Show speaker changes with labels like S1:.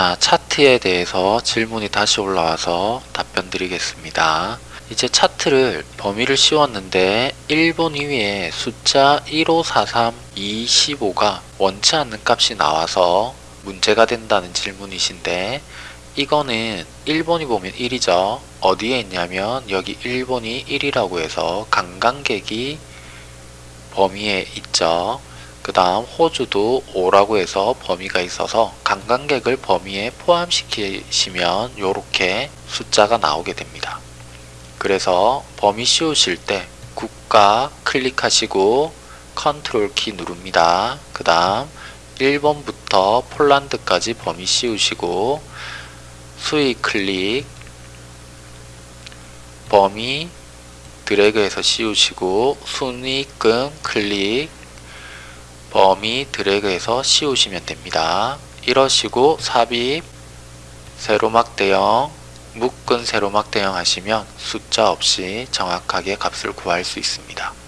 S1: 자, 차트에 대해서 질문이 다시 올라와서 답변 드리겠습니다. 이제 차트를 범위를 씌웠는데 1번 위에 숫자 1543, 215가 원치 않는 값이 나와서 문제가 된다는 질문이신데 이거는 1번이 보면 1이죠. 어디에 있냐면 여기 1번이 1이라고 해서 관광객이 범위에 있죠. 그 다음 호주도 5라고 해서 범위가 있어서 관광객을 범위에 포함시키시면 이렇게 숫자가 나오게 됩니다. 그래서 범위 씌우실 때 국가 클릭하시고 컨트롤 키 누릅니다. 그 다음 1번부터 폴란드까지 범위 씌우시고 수익 클릭 범위 드래그해서 씌우시고 순위금 클릭 범위 드래그해서 씌우시면 됩니다. 이러시고 삽입 세로막 대형 묶은 세로막 대형 하시면 숫자 없이 정확하게 값을 구할 수 있습니다.